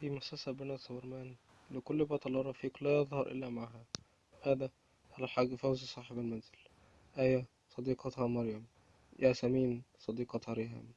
في مسلسل بنك سوبرمان لكل بطل رفيق لا يظهر إلا معها. هذا الحاج فوزي صاحب المنزل. آية صديقتها مريم. ياسمين صديقتها ريهام.